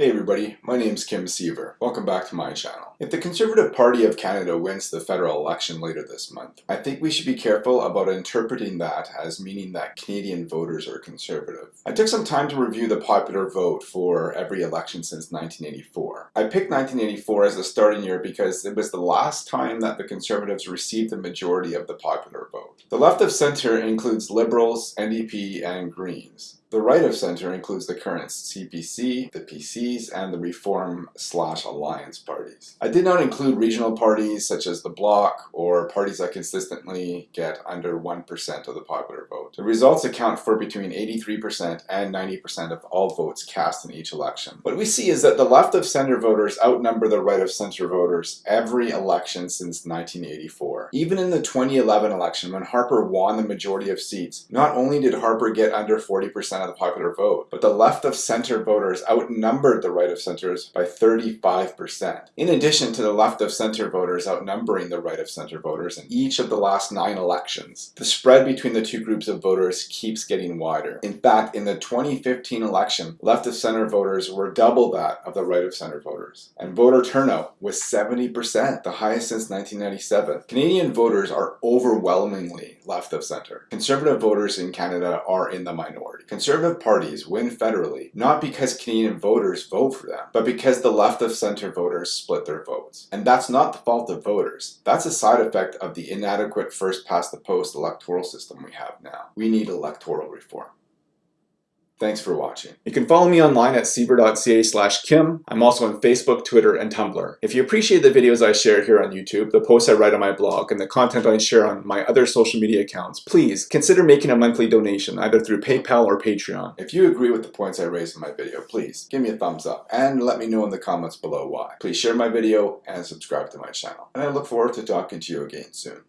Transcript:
Hey everybody, my name's Kim Siever. Welcome back to my channel. If the Conservative Party of Canada wins the federal election later this month, I think we should be careful about interpreting that as meaning that Canadian voters are conservative. I took some time to review the popular vote for every election since 1984. I picked 1984 as the starting year because it was the last time that the Conservatives received the majority of the popular vote. The left of centre includes Liberals, NDP, and Greens. The right of center includes the current CPC, the PCs, and the Reform slash Alliance parties. I did not include regional parties such as the Bloc or parties that consistently get under 1% of the popular vote. The results account for between 83% and 90% of all votes cast in each election. What we see is that the left of center voters outnumber the right of center voters every election since 1984. Even in the 2011 election when Harper won the majority of seats, not only did Harper get under 40% of the popular vote, but the left of center voters outnumbered the right of centers by 35%. In addition to the left of center voters outnumbering the right of center voters in each of the last nine elections, the spread between the two groups of voters keeps getting wider. In fact, in the 2015 election, left of center voters were double that of the right of center voters. And voter turnout was 70%, the highest since 1997. Canadian voters are overwhelmingly left of center. Conservative voters in Canada are in the minority. Conservative parties win federally not because Canadian voters vote for them, but because the left of center voters split their votes. And that's not the fault of voters. That's a side effect of the inadequate first past the post electoral system we have now. We need electoral reform. Thanks for watching. You can follow me online at siever.ca slash kim. I'm also on Facebook, Twitter, and Tumblr. If you appreciate the videos I share here on YouTube, the posts I write on my blog, and the content I share on my other social media accounts, please consider making a monthly donation either through PayPal or Patreon. If you agree with the points I raised in my video, please give me a thumbs up and let me know in the comments below why. Please share my video and subscribe to my channel. And I look forward to talking to you again soon.